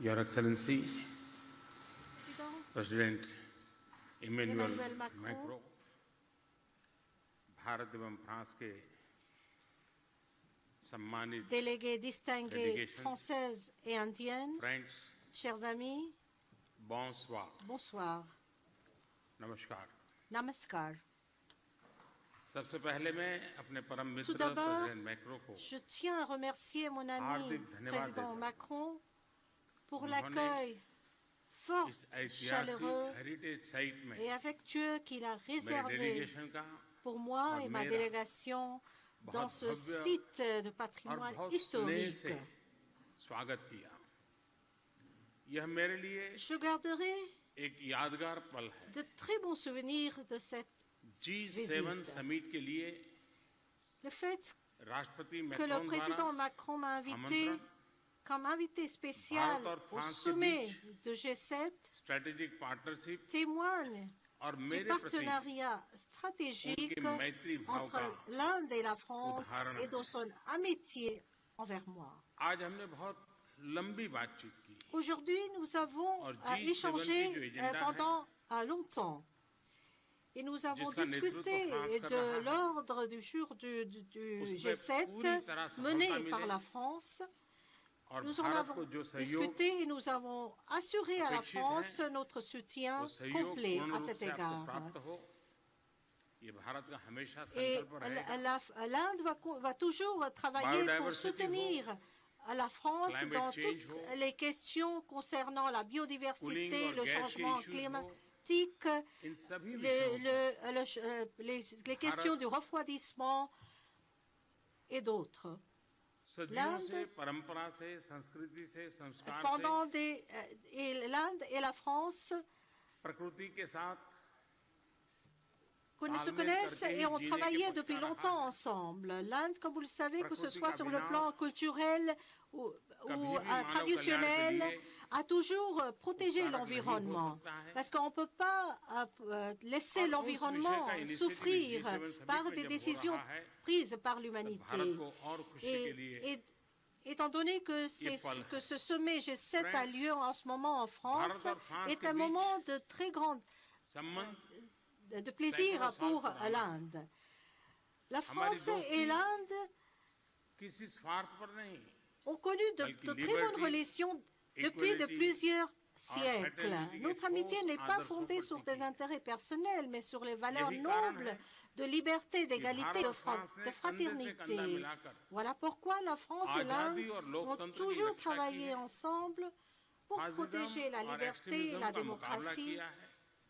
Your Excellency, Président, President Emmanuel Emmanuel Macron, Macron, Bharat एवं फ्रांस के सम्मानित délégués distingués Délégation. françaises et indiennes, friends chers amis, bonsoir bonsoir. नमस्कार Namaskar. सबसे पहले मैं अपने परम मित्र Tout d'abord, प्रेसिडेंट मैक्रो को Je tiens à remercier mon ami Hardik धन्यवाद président देता हूं। Macron pour l'accueil fort, chaleureux et affectueux qu'il a réservé pour moi et ma délégation dans ce site de patrimoine historique. Je garderai de très bons souvenirs de cette visite. Le fait que le président Macron m'a invité comme invité spécial au sommet du G7 témoigne du partenariat stratégique entre l'Inde et la France et de son amitié envers moi. Aujourd'hui, nous avons échangé euh, pendant longtemps. Et nous avons discuté de l'ordre du jour du, du G7 mené par la France. Nous en avons discuté et nous avons assuré à la France notre soutien complet à cet égard. Et l'Inde va, toujours travailler pour soutenir la France dans toutes les questions concernant la biodiversité, le changement climatique, euh, les questions du refroidissement et d'autres. L'Inde, pendant des, euh, et l'Inde et la France se connaissent et ont travaillé depuis longtemps ensemble. L'Inde, comme vous le savez, que ce soit sur le plan culturel ou euh, traditionnel, à toujours euh, protéger l'environnement, parce qu'on ne peut pas euh, euh, laisser l'environnement souffrir par des décisions prises par l'humanité. Et, étant donné que, ce sommet G7 a lieu en ce moment en France, est un moment de très grande de plaisir pour l'Inde. La France et l'Inde ont connu de, très bonnes relations depuis de plusieurs siècles. Notre amitié n'est pas fondée sur des intérêts personnels, mais sur les valeurs nobles de liberté, d'égalité, de, fra de, fraternité. Voilà pourquoi la France et l'Inde ont toujours travaillé ensemble pour protéger la liberté et la démocratie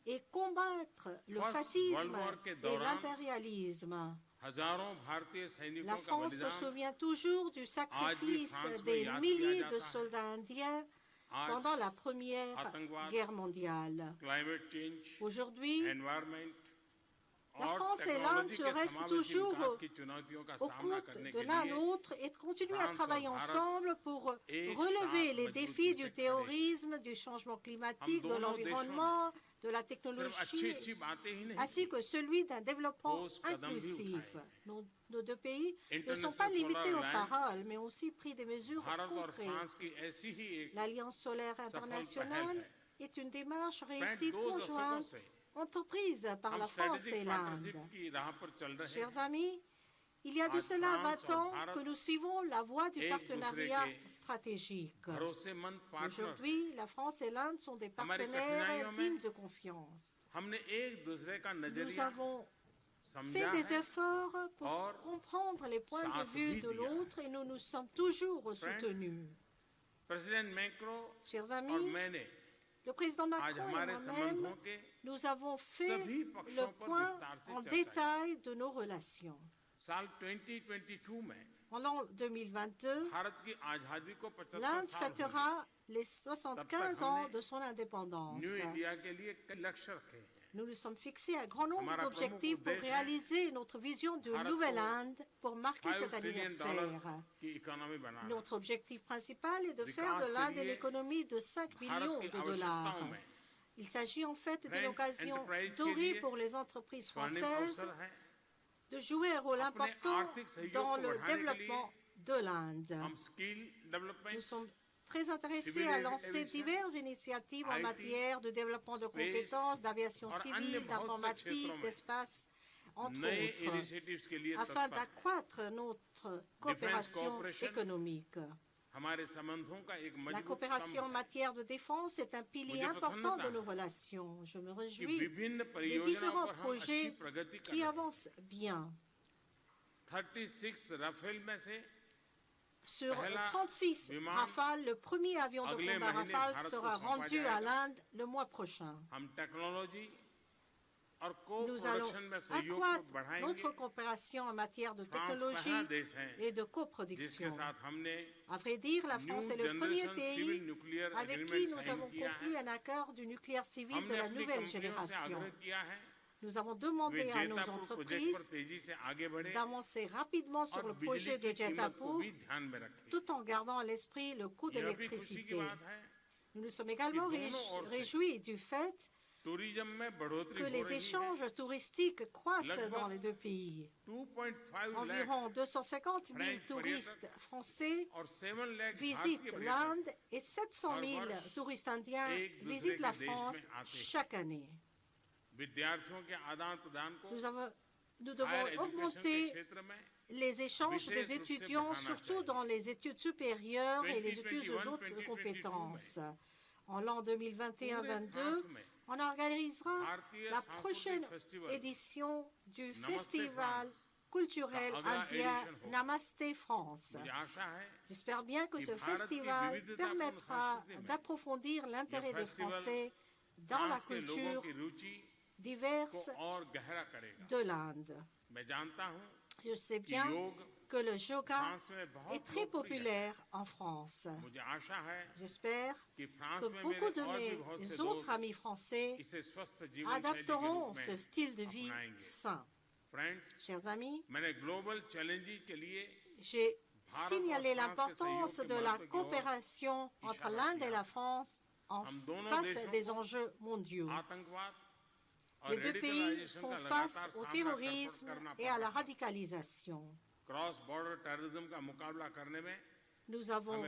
et combattre le fascisme et l'impérialisme. La France se souvient toujours du sacrifice des milliers de soldats indiens pendant la Première Guerre mondiale. Aujourd'hui, la France et l'Inde se restent toujours au compte de l'un l'autre et continuent à travailler ensemble pour relever les défis du terrorisme, du changement climatique, de l'environnement, de la technologie, ainsi que celui d'un développement inclusif. Nos, nos, deux pays ne sont pas limités aux paroles, mais ont aussi pris des mesures concrètes. L'Alliance solaire internationale est une démarche réussie conjointe entreprise par la France et l'Inde. Chers amis, il y a de cela 20 ans que nous suivons la voie du partenariat stratégique. Aujourd'hui, la France et l'Inde sont des partenaires dignes de confiance. Nous avons fait des efforts pour comprendre les points de vue de l'autre et nous nous sommes toujours soutenus. Chers amis, le président Macron et moi-même, nous avons fait le point en détail de nos relations. En l'an 2022, l'Inde fêtera les 75 ans de son indépendance. Nous nous sommes fixés un grand nombre d'objectifs pour réaliser notre vision de Nouvelle-Inde pour marquer cet anniversaire. Notre objectif principal est de faire de l'Inde une économie de 5 millions de dollars. Il s'agit en fait d'une occasion dorée pour les entreprises françaises de jouer un rôle important dans le développement de l'Inde. Nous sommes très intéressés à lancer diverses initiatives en matière de développement de compétences, d'aviation civile, d'informatique, d'espace, entre autres, afin d'accroître notre coopération économique. La coopération en matière de défense est un pilier important de nos relations. Je me réjouis des différents projets qui avancent bien sur 36 Rafales, le premier avion de combat Rafale sera rendu à l'Inde le mois prochain. Nous allons accroître notre coopération en matière de technologie et de coproduction. À vrai dire, la France est le premier pays avec qui nous avons conclu un accord du nucléaire civil de la nouvelle génération. Nous avons demandé à nos entreprises d'avancer rapidement sur le projet de Jetapur tout en gardant à l'esprit le coût de l'électricité. Nous nous sommes également réjouis du fait que les échanges touristiques croissent dans les deux pays. Environ 250 000 touristes français visitent l'Inde et 700 000 touristes indiens visitent la France chaque année. Nous, devons augmenter les échanges des étudiants, surtout dans les études supérieures et les études aux autres compétences. En l'an 2021-22, on organisera la prochaine édition du festival culturel indien Namaste France. J'espère bien que ce festival permettra d'approfondir l'intérêt des Français dans la culture diverses de l'Inde. Je sais bien que le yoga est très populaire en France. J'espère que beaucoup de mes autres amis français adapteront ce style de vie sain. Chers amis, j'ai signalé l'importance de la coopération entre l'Inde et la France en face des enjeux mondiaux les deux pays font face au terrorisme et à la radicalisation. Nous avons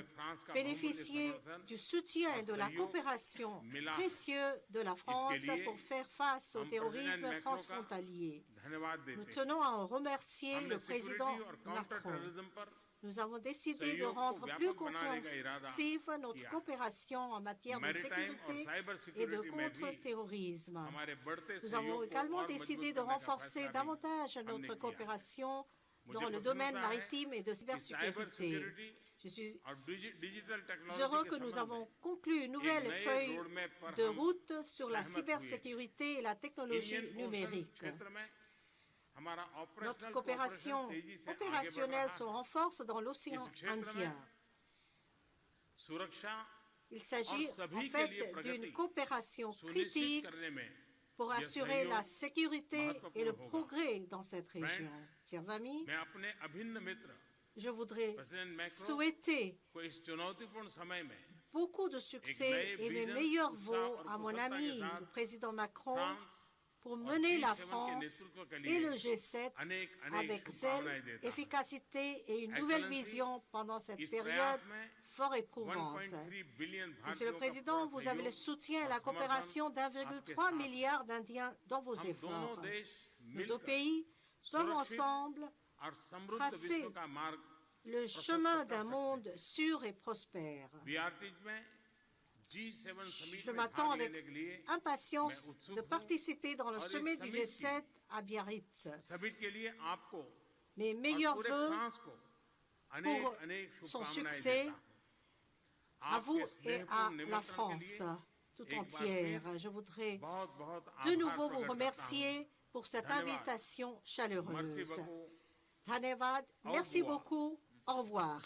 bénéficié du soutien et de la coopération précieuse de la France pour faire face au terrorisme transfrontalier. Nous tenons à en remercier le président Macron. Nous avons décidé de rendre plus compréhensive notre coopération en matière de sécurité et de contre-terrorisme. Nous avons également décidé de renforcer davantage notre coopération dans le domaine maritime et de cybersécurité. Je suis heureux que nous avons conclu une nouvelle feuille de route sur la cybersécurité et la technologie numérique. Notre coopération opérationnelle se renforce dans l'océan Indien. Il s'agit en fait d'une coopération critique pour assurer la sécurité et le progrès dans cette région. Chers amis, je voudrais souhaiter beaucoup de succès et mes meilleurs voeux à mon ami, le président Macron, pour mener la France et le G7 avec zèle, efficacité et une nouvelle vision pendant cette période fort éprouvante. Monsieur le Président, vous avez le soutien et la coopération d'1,3 milliard d'Indiens dans vos efforts. Nos deux pays peuvent ensemble tracer le chemin d'un monde sûr et prospère. Je m'attends avec impatience de participer dans le sommet du G7 à Biarritz. Mes meilleurs voeux pour son succès à vous et à la France tout entière. Je voudrais de nouveau vous remercier pour cette invitation chaleureuse. Merci beaucoup, au revoir.